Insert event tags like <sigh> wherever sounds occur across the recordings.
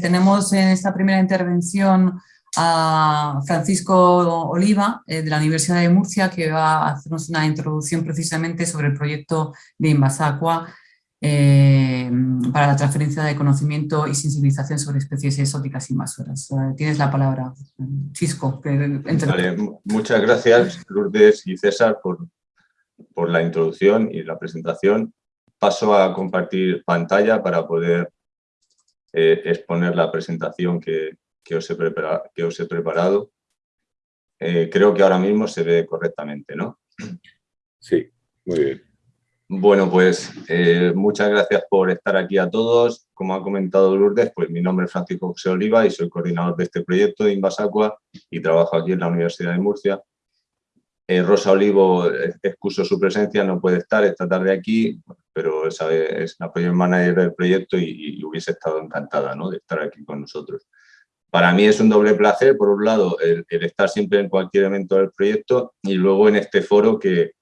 Tenemos en esta primera intervención a Francisco Oliva eh, de la Universidad de Murcia que va a hacernos una introducción precisamente sobre el proyecto de Invasacua eh, para la transferencia de conocimiento y sensibilización sobre especies exóticas invasoras. Eh, tienes la palabra, Chisco. muchas gracias Lourdes y César por, por la introducción y la presentación. Paso a compartir pantalla para poder eh, exponer la presentación que, os, he que os he preparado. Eh, creo que ahora mismo se ve correctamente, ¿no? Sí, muy bien. Bueno, pues eh, muchas gracias por estar aquí a todos. Como ha comentado Lourdes, pues mi nombre es Francisco José Oliva y soy coordinador de este proyecto de Invasacua y trabajo aquí en la Universidad de Murcia. Rosa Olivo excuso su presencia, no puede estar esta tarde aquí, pero sabe, es la project manager del proyecto y, hubiese estado encantada ¿no? de estar aquí con nosotros. Para mí es un doble placer, por un lado, el, estar siempre en cualquier evento del proyecto y luego en este foro que,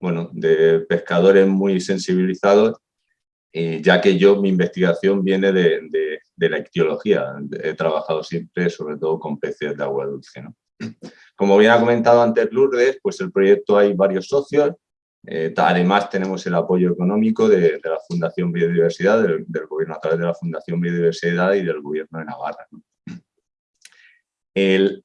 bueno, de pescadores muy sensibilizados, ya que yo, mi investigación viene de, de, la ictiología. He trabajado siempre, sobre todo, con peces de agua dulce. ¿no? Como bien ha comentado antes Lourdes, pues el proyecto hay varios socios, eh, además tenemos el apoyo económico de, la Fundación Biodiversidad, del, gobierno a través de la Fundación Biodiversidad y del gobierno de Navarra. El,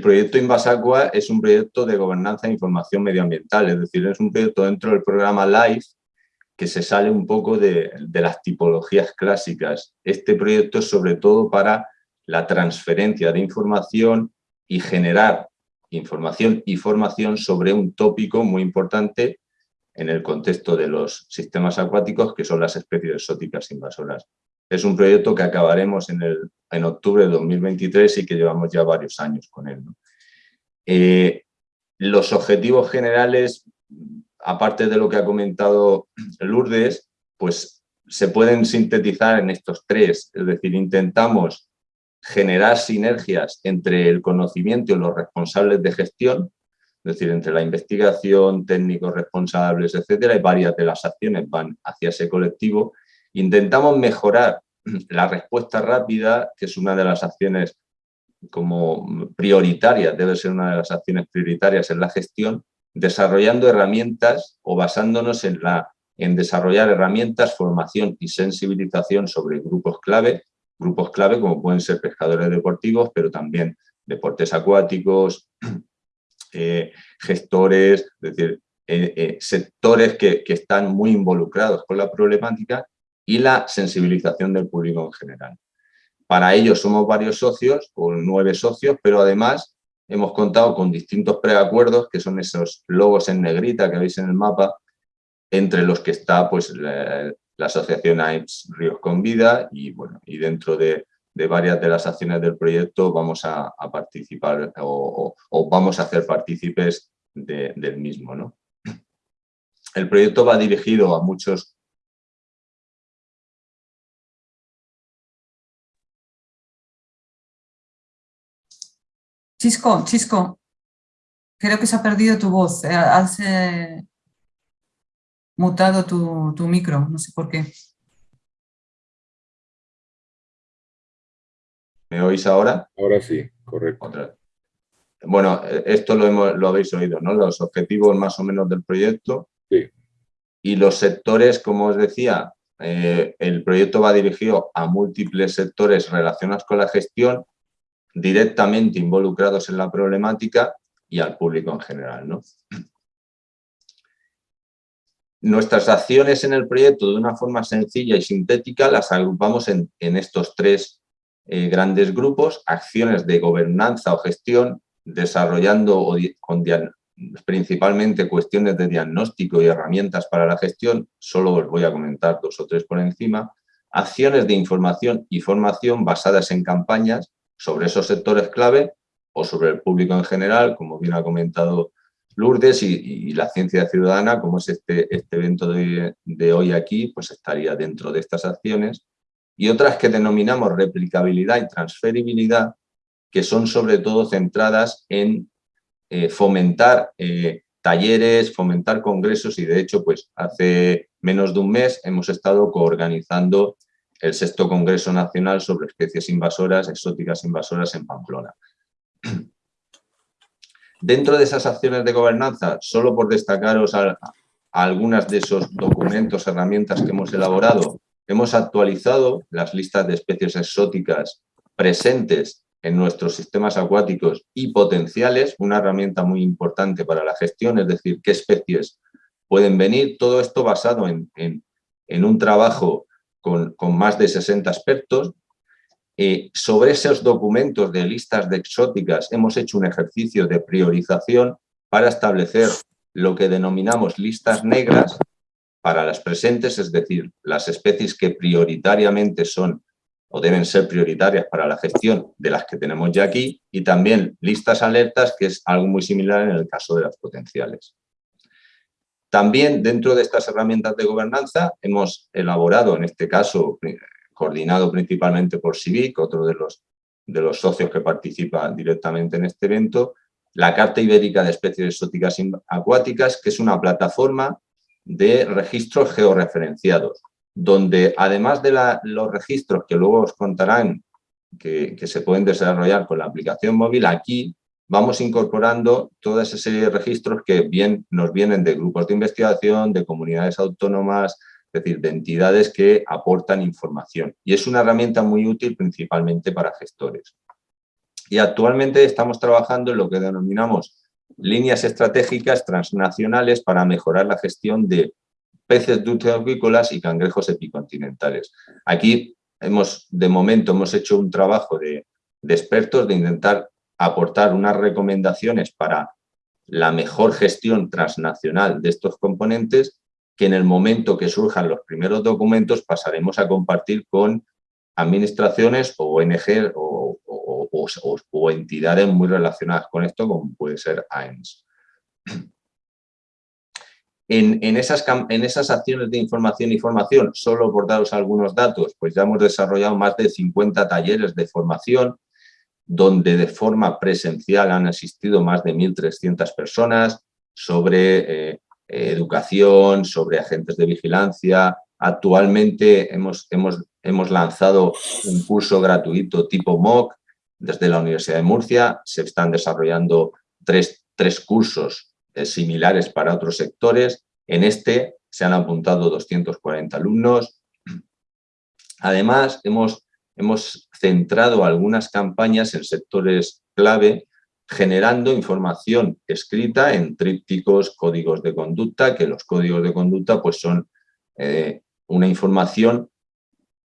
proyecto Invasacua es un proyecto de gobernanza e información medioambiental, es decir, es un proyecto dentro del programa LIFE que se sale un poco de, de las tipologías clásicas. Este proyecto es sobre todo para la transferencia de información y generar información y formación sobre un tópico muy importante en el contexto de los sistemas acuáticos, que son las especies exóticas invasoras. Es un proyecto que acabaremos en, el, en octubre de 2023 y que llevamos ya varios años con él. Eh, los objetivos generales, aparte de lo que ha comentado Lourdes, pues se pueden sintetizar en estos tres, es decir, intentamos generar sinergias entre el conocimiento y los responsables de gestión, es decir, entre la investigación, técnicos responsables, etcétera, y varias de las acciones van hacia ese colectivo. Intentamos mejorar <clears throat> la respuesta rápida, que es una de las acciones como prioritarias, debe ser una de las acciones prioritarias en la gestión, desarrollando herramientas o basándonos en, la, en desarrollar herramientas, formación y sensibilización sobre grupos clave, grupos clave como pueden ser pescadores deportivos, pero también deportes acuáticos, <clears throat> eh, gestores, es decir, eh, eh, sectores que, están muy involucrados con la problemática y la sensibilización del público en general. Para ello somos varios socios, o nueve socios, pero además hemos contado con distintos preacuerdos, que son esos logos en negrita que veis en el mapa, entre los que está pues, asociación AIMS Ríos con Vida y, bueno, y dentro de, varias de las acciones del proyecto vamos a, participar o, vamos a hacer partícipes del mismo. ¿no? El proyecto va dirigido a muchos... Chisco, Chisco, creo que se ha perdido tu voz. Eh, has eh, mutado tu, tu micro, no sé por qué. ¿Me oís ahora? Ahora sí, correcto. Bueno, esto lo, lo habéis oído, ¿no? Los objetivos más o menos del proyecto. Sí. Y los sectores, como os decía, eh, el proyecto va dirigido a múltiples sectores relacionados con la gestión, directamente involucrados en la problemática y al público en general. ¿no? Nuestras acciones en el proyecto, de una forma sencilla y sintética, las agrupamos en, estos tres eh, grandes grupos, acciones de gobernanza o gestión, desarrollando principalmente cuestiones de diagnóstico y herramientas para la gestión, solo os voy a comentar dos o tres por encima, acciones de información y formación basadas en campañas sobre esos sectores clave o sobre el público en general, como bien ha comentado Lourdes, y, la ciencia ciudadana, como es este, este evento de, hoy aquí, pues estaría dentro de estas acciones y otras que denominamos replicabilidad y transferibilidad, que son sobre todo centradas en eh, fomentar eh, talleres, fomentar congresos y de hecho pues hace menos de un mes hemos estado coorganizando el sexto Congreso Nacional sobre Especies Invasoras, Exóticas Invasoras en Pamplona. Dentro de esas acciones de gobernanza, solo por destacaros algunas de esos documentos, herramientas que hemos elaborado, hemos actualizado las listas de especies exóticas presentes en nuestros sistemas acuáticos y potenciales, una herramienta muy importante para la gestión, es decir, qué especies pueden venir, todo esto basado en, un trabajo con, más de 60 expertos. Sobre esos documentos de listas de exóticas hemos hecho un ejercicio de priorización para establecer lo que denominamos listas negras para las presentes, es decir, las especies que prioritariamente son o deben ser prioritarias para la gestión de las que tenemos ya aquí y también listas alertas, que es algo muy similar en el caso de las potenciales. También dentro de estas herramientas de gobernanza hemos elaborado, en este caso coordinado principalmente por CIVIC, otro de los, de los socios que participan directamente en este evento, la Carta Ibérica de Especies Exóticas Acuáticas, que es una plataforma de registros georreferenciados donde además de los registros que luego os contarán que, se pueden desarrollar con la aplicación móvil, aquí vamos incorporando toda esa serie de registros que bien, nos vienen de grupos de investigación, de comunidades autónomas, es decir, de entidades que aportan información. Y es una herramienta muy útil principalmente para gestores. Y actualmente estamos trabajando en lo que denominamos líneas estratégicas transnacionales para mejorar la gestión de peces dulceacuícolas y cangrejos epicontinentales. Aquí hemos, de momento, hemos hecho un trabajo de, expertos de intentar aportar unas recomendaciones para la mejor gestión transnacional de estos componentes que en el momento que surjan los primeros documentos pasaremos a compartir con administraciones o ONG o, entidades muy relacionadas con esto, como puede ser AENS. <clears throat> En, esas, en esas acciones de información y formación, solo por daros algunos datos, pues ya hemos desarrollado más de 50 talleres de formación, donde de forma presencial han asistido más de 1.300 personas sobre eh, educación, sobre agentes de vigilancia. Actualmente hemos, hemos, hemos lanzado un curso gratuito tipo MOOC desde la Universidad de Murcia. Se están desarrollando tres, tres cursos eh, similares para otros sectores. En este se han apuntado 240 alumnos. Además, hemos, hemos centrado algunas campañas en sectores clave generando información escrita en trípticos, códigos de conducta, que los códigos de conducta pues son eh, una información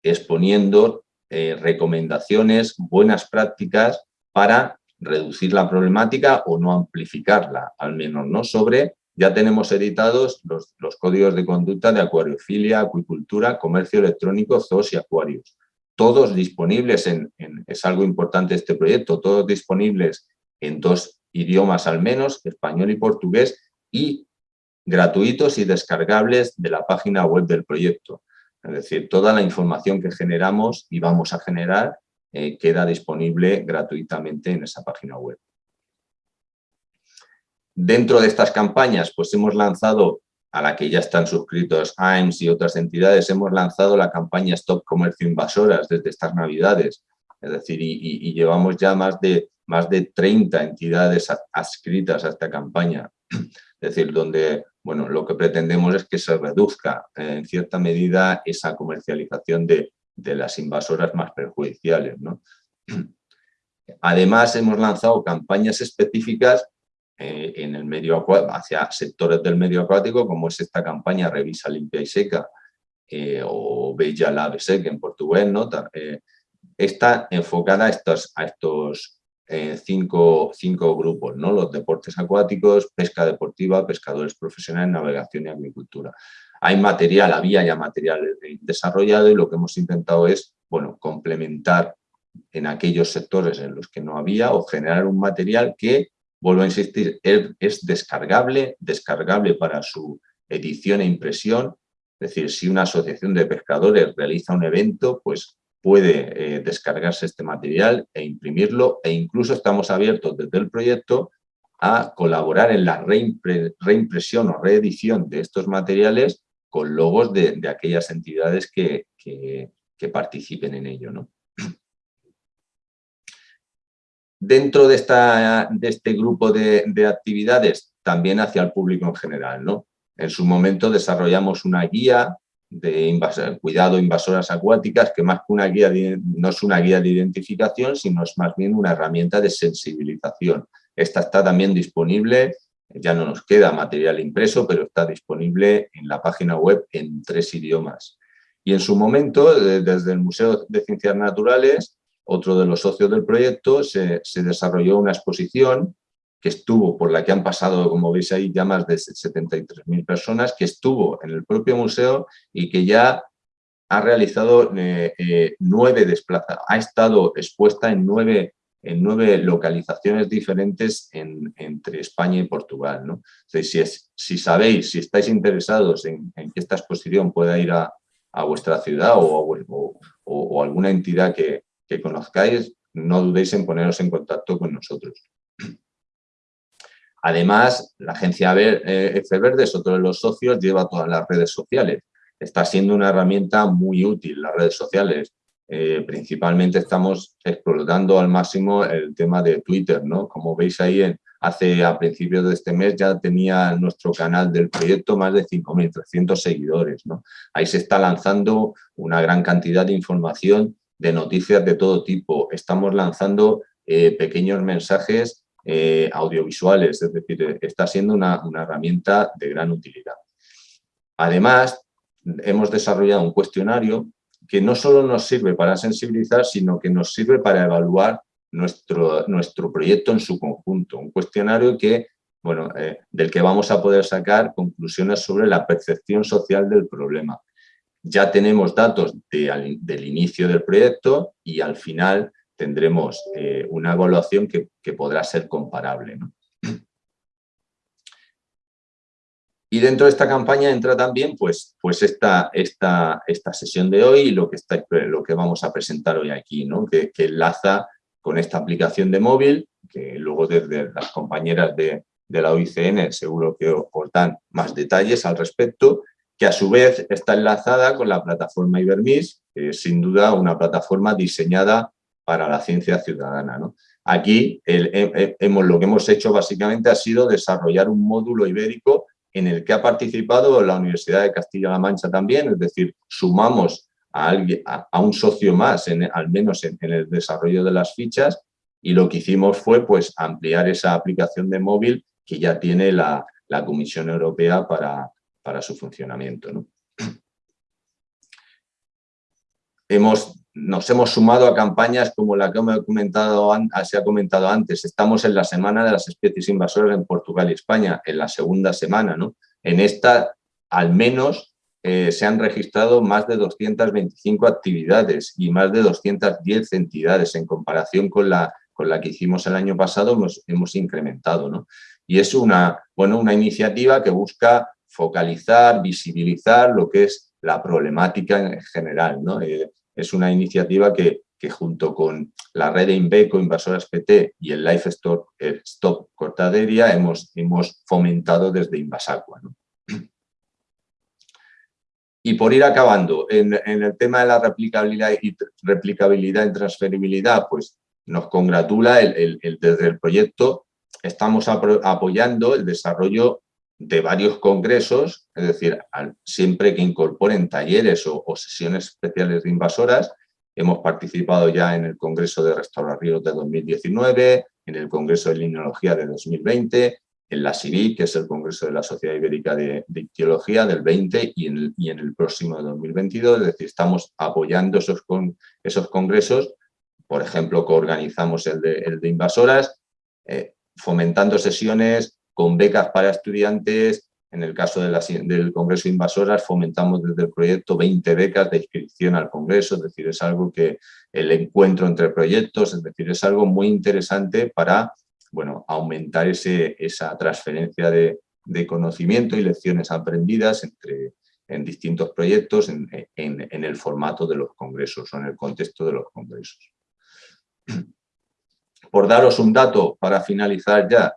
exponiendo eh, recomendaciones, buenas prácticas para reducir la problemática o no amplificarla, al menos, ¿no? Sobre, ya tenemos editados los, códigos de conducta de acuariofilia, acuicultura, comercio electrónico, zoos y acuarios. Todos disponibles, en, es algo importante este proyecto, todos disponibles en dos idiomas al menos, español y portugués, y gratuitos y descargables de la página web del proyecto. Es decir, toda la información que generamos y vamos a generar eh, queda disponible gratuitamente en esa página web. Dentro de estas campañas, pues hemos lanzado, a la que ya están suscritos AIMS y otras entidades, hemos lanzado la campaña Stop Comercio Invasoras desde estas Navidades. Es decir, y, llevamos ya más de, más de 30 entidades adscritas a esta campaña. Es decir, donde bueno, lo que pretendemos es que se reduzca en cierta medida esa comercialización de, de las invasoras más perjudiciales. Además, hemos lanzado campañas específicas eh, en el medio hacia sectores del medio acuático, como es esta campaña Revisa Limpia y Seca eh, o Bella Lave Seca en portugués. ¿no? Eh, está enfocada a estos, a estos cinco, cinco, grupos, ¿no? los deportes acuáticos, pesca deportiva, pescadores profesionales, navegación y agricultura hay material, había ya material desarrollado y lo que hemos intentado es bueno, complementar en aquellos sectores en los que no había o generar un material que, vuelvo a insistir, es descargable, descargable para su edición e impresión. Es decir, si una asociación de pescadores realiza un evento, pues puede eh, descargarse este material e imprimirlo e incluso estamos abiertos desde el proyecto a colaborar en la reimpresión o reedición de estos materiales con logos de, aquellas entidades que, que participen en ello. ¿no? <clears throat> Dentro de, esta, de este grupo de, de, actividades, también hacia el público en general. ¿no? En su momento desarrollamos una guía de cuidado invasoras acuáticas, que más que una guía no es una guía de identificación, sino es más bien una herramienta de sensibilización. Esta está también disponible, ya no nos queda material impreso, pero está disponible en la página web en tres idiomas. Y en su momento, desde el Museo de Ciencias Naturales, otro de los socios del proyecto, se desarrolló una exposición que estuvo, por la que han pasado, como veis ahí, ya más de 73.000 personas, que estuvo en el propio museo y que ya ha realizado eh, eh, nueve desplazamientos, ha estado expuesta en nueve, en nueve localizaciones diferentes entre España y Portugal. ¿no? Si, si sabéis, si estáis interesados en, que esta exposición pueda ir a, vuestra ciudad o, o, alguna entidad que, que conozcáis, no dudéis en poneros en contacto con nosotros. Además, la agencia eh, F Verdes, otro de los socios, lleva todas las redes sociales. Está siendo una herramienta muy útil, las redes sociales. Eh, principalmente estamos explotando al máximo el tema de Twitter, ¿no? Como veis ahí, hace a principios de este mes ya tenía nuestro canal del proyecto más de 5.300 seguidores, ¿no? Ahí se está lanzando una gran cantidad de información, de noticias de todo tipo. Estamos lanzando eh, pequeños mensajes eh, audiovisuales, es decir, está siendo una, herramienta de gran utilidad. Además, hemos desarrollado un cuestionario que no solo nos sirve para sensibilizar, sino que nos sirve para evaluar nuestro, nuestro proyecto en su conjunto. Un cuestionario que, bueno, eh, del que vamos a poder sacar conclusiones sobre la percepción social del problema. Ya tenemos datos del inicio del proyecto y al final tendremos eh, una evaluación que, podrá ser comparable. Y dentro de esta campaña entra también pues, pues esta, esta, esta sesión de hoy y lo que, está, lo que vamos a presentar hoy aquí, ¿no? que, enlaza con esta aplicación de móvil, que luego desde las compañeras de, de la OICN seguro que os dan más detalles al respecto, que a su vez está enlazada con la plataforma Ibermis, que es sin duda una plataforma diseñada para la ciencia ciudadana. ¿no? Aquí hemos, lo que hemos hecho básicamente ha sido desarrollar un módulo ibérico en el que ha participado la Universidad de Castilla-La Mancha también, es decir, sumamos a, alguien, a, un socio más, al menos en, el desarrollo de las fichas, y lo que hicimos fue pues, ampliar esa aplicación de móvil que ya tiene la, la Comisión Europea para, para su funcionamiento. ¿no? <clears throat> Hemos nos hemos sumado a campañas como la que he comentado, se ha comentado antes. Estamos en la Semana de las Especies Invasoras en Portugal y España, en la segunda semana. ¿no? En esta, al menos, eh, se han registrado más de 225 actividades y más de 210 entidades en comparación con la, con la que hicimos el año pasado, hemos, hemos incrementado. ¿no? Y es una, bueno, una iniciativa que busca focalizar, visibilizar lo que es la problemática en general. ¿no? Eh, es una iniciativa que, junto con la red de Inveco, Invasoras PT y el Life Stop, Stop Cortaderia hemos, hemos fomentado desde Invasacua. Y por ir acabando, en, el tema de la replicabilidad y, replicabilidad transferibilidad, pues nos congratula el, desde el proyecto, estamos apoyando el desarrollo de varios congresos, es decir, siempre que incorporen talleres o, sesiones especiales de invasoras, hemos participado ya en el Congreso de Restaurar de 2019, en el Congreso de Lineología de 2020, en la CIVI, que es el Congreso de la Sociedad Ibérica de, de del 20 y en, el, y en el próximo de 2022, es decir, estamos apoyando esos, con, esos congresos, por ejemplo, coorganizamos el de, el de invasoras, eh, fomentando sesiones con becas para estudiantes. En el caso de del Congreso Invasoras fomentamos desde el proyecto 20 becas de inscripción al Congreso, es decir, es algo que el encuentro entre proyectos, es decir, es algo muy interesante para bueno, aumentar ese, esa transferencia de, conocimiento y lecciones aprendidas entre, en distintos proyectos en, en, el formato de los congresos o en el contexto de los congresos. <clears throat> Por daros un dato para finalizar ya,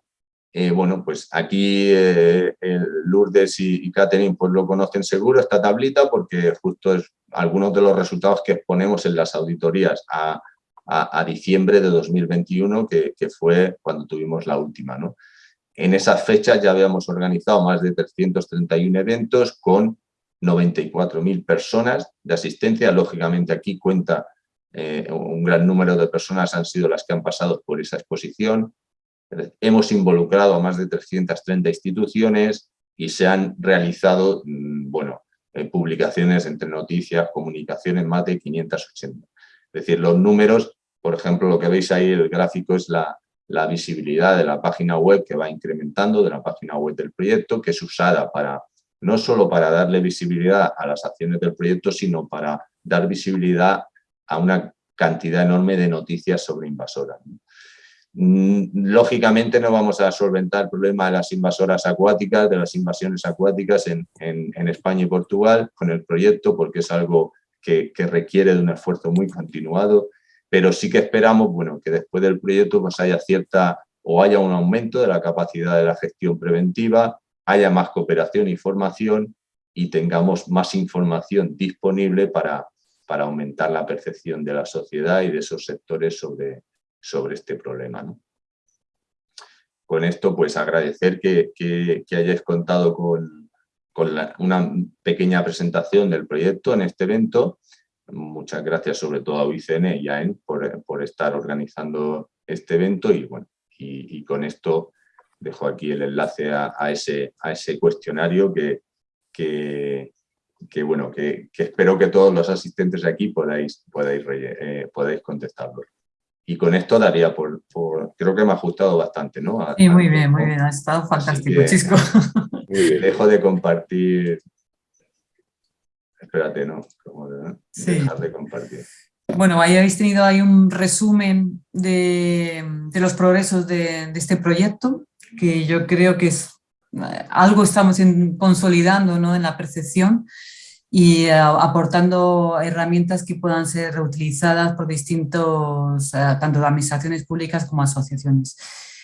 Eh, bueno, pues aquí eh, Lourdes y, y pues lo conocen seguro, esta tablita, porque justo es algunos de los resultados que exponemos en las auditorías a, diciembre de 2021, que, fue cuando tuvimos la última. En esas fechas ya habíamos organizado más de 331 eventos con 94.000 personas de asistencia. Lógicamente aquí cuenta eh, un gran número de personas han sido las que han pasado por esa exposición. Hemos involucrado a más de 330 instituciones y se han realizado mm, bueno, eh, publicaciones entre noticias, comunicaciones, más de 580. Es decir, los números, por ejemplo, lo que veis ahí, el gráfico es la, visibilidad de la página web que va incrementando, de la página web del proyecto, que es usada para no solo para darle visibilidad a las acciones del proyecto, sino para dar visibilidad a una cantidad enorme de noticias sobre invasoras. Lógicamente no vamos a solventar el problema de las invasoras acuáticas, de las invasiones acuáticas en, España y Portugal con el proyecto, porque es algo que, requiere de un esfuerzo muy continuado, pero sí que esperamos bueno, que después del proyecto pues haya cierta o haya un aumento de la capacidad de la gestión preventiva, haya más cooperación y formación y tengamos más información disponible para, para aumentar la percepción de la sociedad y de esos sectores sobre, sobre este problema. Con esto, pues agradecer que, hayáis contado con, una pequeña presentación del proyecto en este evento. Muchas gracias sobre todo a UICN y a EN por, estar organizando este evento y, bueno, y, con esto dejo aquí el enlace a, ese, a ese cuestionario que, que, bueno, que, espero que todos los asistentes aquí podáis, podáis, eh, podáis contestarlo. Y con esto daría por, creo que me ha ajustado bastante, ¿no? sí, muy bien, muy bien, ha estado fantástico, Chisco. <laughs> Dejo de compartir. Espérate, ¿no? sí. Dejar de compartir. Bueno, ahí habéis tenido ahí un resumen de, de los progresos de, de, este proyecto, que yo creo que es algo estamos consolidando ¿no? en la percepción y eh, aportando herramientas que puedan ser reutilizadas por distintos, eh, tanto administraciones públicas como asociaciones.